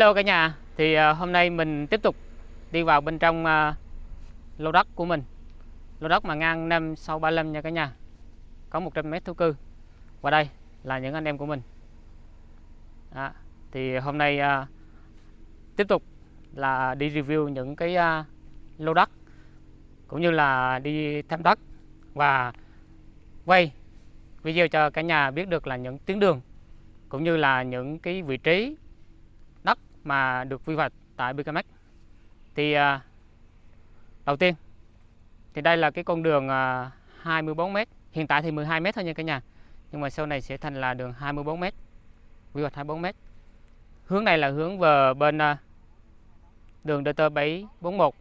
Hello cả nhà, thì uh, hôm nay mình tiếp tục đi vào bên trong uh, lô đất của mình. Lô đất mà ngang 5 sau 35 nha cả nhà. Có 100 mét thổ cư. Và đây là những anh em của mình. Đó. Thì hôm nay uh, tiếp tục là đi review những cái uh, lô đất Cũng như là đi thăm đất Và quay video cho cả nhà biết được là những tuyến đường Cũng như là những cái vị trí mà được quy hoạch tại BKMX thì à, đầu tiên thì đây là cái con đường à, 24m hiện tại thì 12m thôi nha cả nhà. Nhưng mà sau này sẽ thành là đường 24m quy hoạch 24m hướng này là hướng về bên à, đường DT 741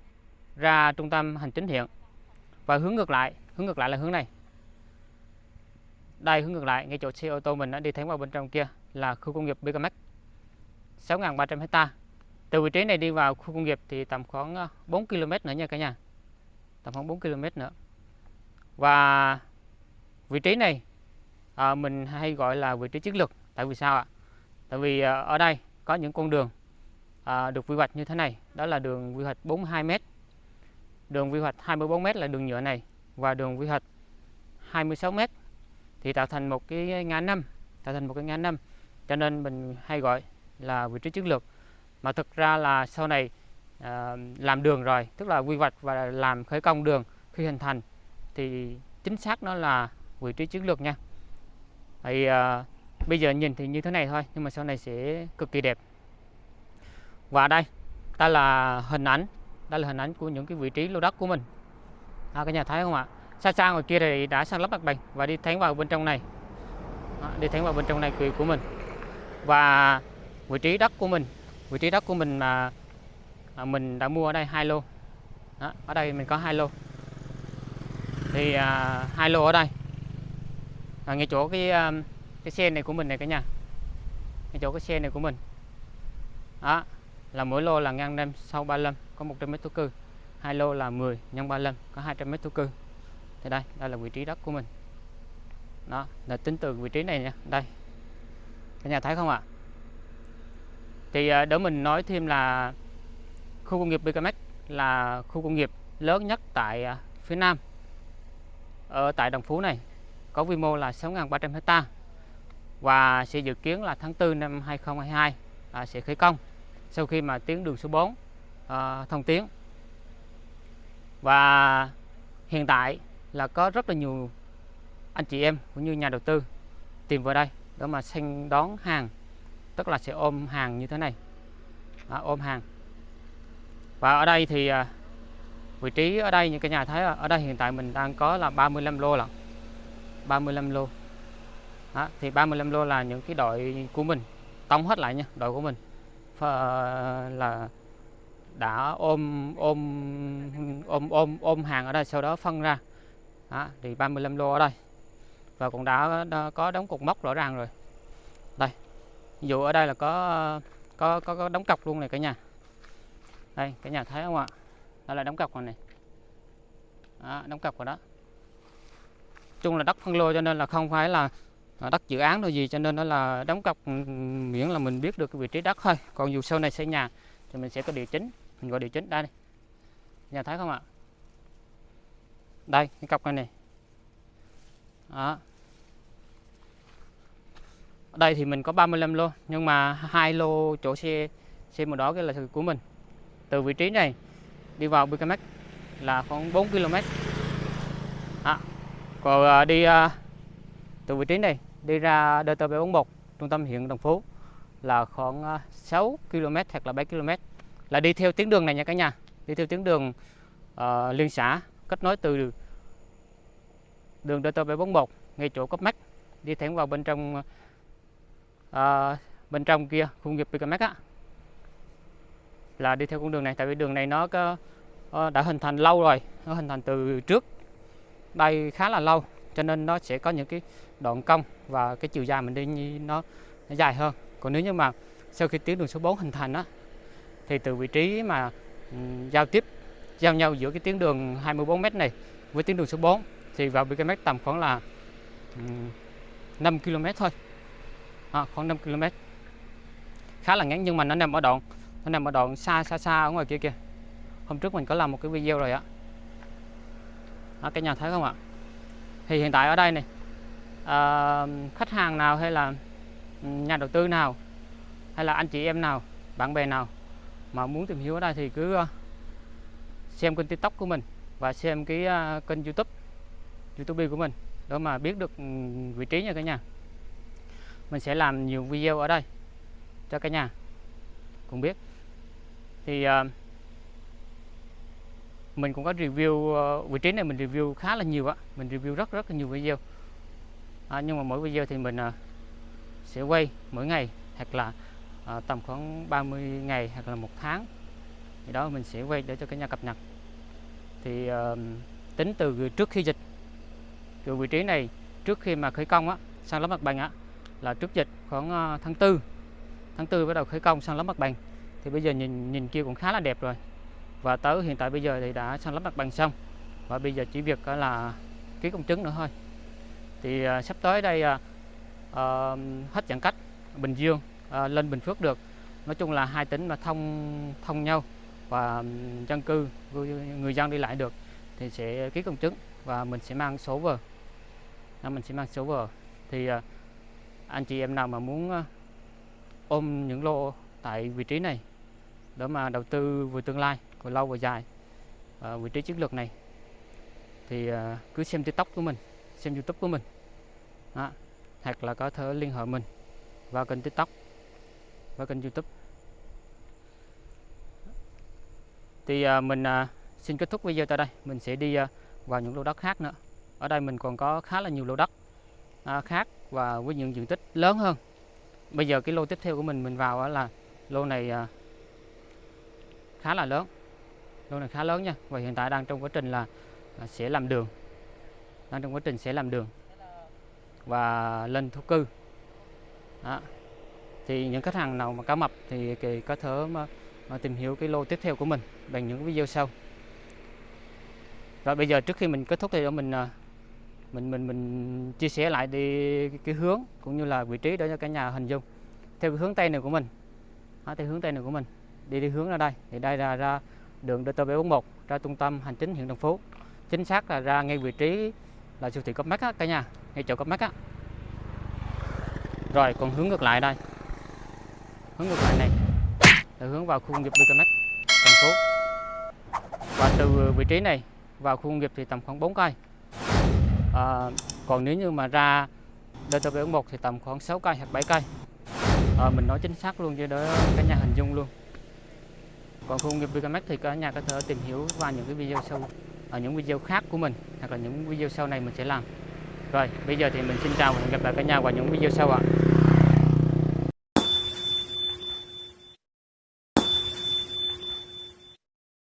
ra trung tâm hành chính huyện. Và hướng ngược lại hướng ngược lại là hướng này. Đây hướng ngược lại ngay chỗ xe ô tô mình đã đi thẳng vào bên trong kia là khu công nghiệp BKMX 6.300 hecta. Từ vị trí này đi vào khu công nghiệp thì tầm khoảng ờ, 4 km nữa nha cả nhà. Tầm khoảng 4 km nữa. Và vị trí này à, mình hay gọi là vị trí chiến lược. Tại vì sao ạ? Tại vì à, ở đây có những con đường à, được quy hoạch như thế này. Đó là đường quy hoạch 42m đường quy hoạch 24m là đường nhựa này và đường quy hoạch 26m thì tạo thành một cái ngã năm tạo thành một cái ngã năm. Cho nên mình hay gọi là vị trí chiến lược. Mà thực ra là sau này à, làm đường rồi tức là quy hoạch và làm khởi công đường khi hình thành thì chính xác nó là vị trí chiến lược nha. Thì à, bây giờ nhìn thì như thế này thôi nhưng mà sau này sẽ cực kỳ đẹp. Và đây đây là hình ảnh đây là hình ảnh của những cái vị trí lô đất của mình. À, các nhà thấy không ạ? Xa xa ngoài kia thì đã sang lắp mặt bằng và đi thẳng vào bên trong này. À, đi thẳng vào bên trong này của mình. Và vị trí đất của mình. Vị trí đất của mình mà mình đã mua ở đây hai lô. Đó, ở đây mình có hai lô. Thì à, hai lô ở đây. À, ngay chỗ cái à, cái xe này của mình này cả nhà. Ngay chỗ cái xe này của mình. Đó là mỗi lô là ngang năm sau 35 có 100 mét thổ cư. Hai lô là 10 nhân 35 có 200 mét thổ cư. Thì đây đây là vị trí đất của mình. Đó là tính từ vị trí này nha. Đây. Cả nhà thấy không ạ? Thì ờ, để mình nói thêm là khu công nghiệp BKMX là khu công nghiệp lớn nhất tại ờ, phía Nam. Ở tại Đồng Phú này có quy mô là 6.300 hecta và sẽ dự kiến là tháng 4 năm 2022 à, sẽ khởi công sau khi mà tuyến đường số 4 à, ờ, thông tuyến. Và hiện tại là có rất là nhiều anh chị em cũng như nhà đầu tư tìm vào đây để mà sanh đón hàng tức là sẽ ôm hàng như thế này. Đó, ôm hàng. Và ở đây thì à, vị trí ở đây như cả nhà thấy ở đây hiện tại mình đang có là 35 lô là 35 lô. Đó, thì 35 lô là những cái đội của mình. Tông hết lại nha đội của mình. À, là đã ôm ôm ôm ôm ôm hàng ở đây sau đó phân ra. Đó, thì 35 lô ở đây. Và cũng đã, đã có đóng cục mốc rõ ràng rồi. Đây ví dụ ở đây là có có có, có đóng cọc luôn này cả nhà. Đây cả nhà thấy không ạ? Đó là đóng cọc rồi này. Đó, đóng cọc rồi đó. Chung là đất phân lô cho nên là không phải là đất dự án đâu gì cho nên đó là đóng cọc ừ, miễn là mình biết được cái vị trí đất thôi. Còn dù sau này xây nhà thì mình sẽ có điều chính mình gọi điều chính đây, này. nhà thấy không ạ? Đây cái cọc này này đó ở đây thì mình có 35 lô nhưng mà hai lô chỗ xe xe màu đỏ cái là của mình. Từ vị trí này đi vào BKMX là khoảng 4 km à, còn à, đi à, từ vị trí này đi ra DT741 trung tâm huyện Đồng Phú là khoảng à, 6 km hoặc là 7 km là đi theo tuyến đường này nha cả nhà đi theo tuyến đường uh, liên xã kết nối từ đường DT741 ngay chỗ cấp mắt đi thẳng vào bên trong à, bên trong kia khu nghiệp Picamex á. Là đi theo con đường này tại vì đường này nó có ờ, đã hình thành lâu rồi nó hình thành từ trước đây khá là lâu cho nên nó sẽ có những cái đoạn cong và cái chiều dài mình đi nó, nó dài hơn. Còn nếu như mà sau khi tuyến đường số 4 hình thành á thì từ vị trí mà um, giao tiếp giao nhau giữa cái tuyến đường 24 m này với tuyến đường số 4 thì vào BKM tầm khoảng là um, 5 km thôi à, khoảng 5 km. Khá là ngắn nhưng mà nó nằm ở đoạn nó nằm ở đoạn xa xa xa ở ngoài kia kìa. Hôm trước mình có làm một cái video rồi á. À, cái nhà thấy không ạ? Thì hiện tại ở đây này à, khách hàng nào hay là ừ, nhà đầu tư nào hay là anh chị em nào bạn bè nào mà muốn tìm hiểu ở đây thì cứ ờ, xem kênh tiktok của mình và xem cái kênh youtube youtube của mình để mà biết được ừ, vị trí nha cả nhà mình sẽ làm nhiều video ở đây cho cả nhà cùng biết. Thì uh, mình cũng có review uh, vị trí này mình review khá là nhiều á. Mình review rất rất là nhiều video. À, nhưng mà mỗi video thì mình uh, sẽ quay mỗi ngày hoặc là uh, tầm khoảng 30 ngày hoặc là một tháng. Thì đó mình sẽ quay để cho cả nhà cập nhật. Thì uh, tính từ trước khi dịch. Từ vị trí này trước khi mà khởi công á sang lấp mặt bằng á là trước dịch khoảng ờ, tháng 4 tháng 4 bắt đầu khởi công sang lấp mặt bằng. Thì bây giờ nhìn nhìn kia cũng khá là đẹp rồi. Và tới hiện tại bây giờ thì đã sang lắp mặt bằng xong. Và bây giờ chỉ việc ờ, là ký công chứng nữa thôi. Thì à, sắp tới đây à, à, hết giãn cách Bình Dương à, lên Bình Phước được. Nói chung là hai tỉnh mà thông thông nhau và dân cư người dân đi lại được thì sẽ ký công chứng và mình sẽ mang số vờ. Mình sẽ mang số vờ. Thì à, anh chị em nào mà muốn ờ, ôm những lô tại vị trí này để mà đầu tư vừa tương lai vừa lâu vừa dài à, vị trí chiến lược này thì à, cứ xem tiktok của mình xem youtube của mình đó. hoặc là có thể liên hệ mình vào kênh tiktok và kênh youtube. Thì à, mình à, xin kết thúc video tại đây. Mình sẽ đi à, vào những lô đất khác nữa. Ở đây mình còn có khá là nhiều lô đất à, khác và với những diện tích lớn hơn. Bây giờ cái lô tiếp theo của mình mình vào là lô này à, khá là lớn. Lô này khá lớn nha. Và hiện tại đang trong quá trình là, à, sẽ làm đường. Đang trong quá trình sẽ làm đường. Và lên thổ cư. Đó. thì những khách hàng nào mà cá mập thì, thì có thể mà, mà tìm hiểu cái lô tiếp theo của mình bằng những video sau. Rồi bây giờ trước khi mình kết thúc thì mình à, mình mình mình chia sẻ lại đi cái hướng cũng như là vị trí để cho cả nhà hình dung. Theo cái hướng tây này của mình à, theo hướng tây này của mình. Đi đi hướng ra đây. Thì đây là ra đường DT741 ra trung tâm hành chính huyện Đồng Phú. Chính xác là ra ngay vị trí là siêu thị Copmark á cả nhà. Ngay chỗ Copmark á. Rồi còn hướng ngược lại đây. Hướng ngược lại này. Là hướng vào khu công nghiệp Bicamac thành phố và từ vị trí này vào khu công nghiệp thì tầm khoảng 4 cây à, còn nếu như mà ra DTP 1 thì tầm khoảng 6 cây hoặc 7 cây. À, mình nói chính xác luôn cho đỡ cả nhà hình dung luôn. Còn khu công nghiệp Vicamex thì cả nhà có thể tìm hiểu qua những cái video sau ở những video khác của mình hoặc là những video sau này mình sẽ làm. Rồi bây giờ thì mình xin chào và hẹn gặp lại cả nhà vào những video sau ạ.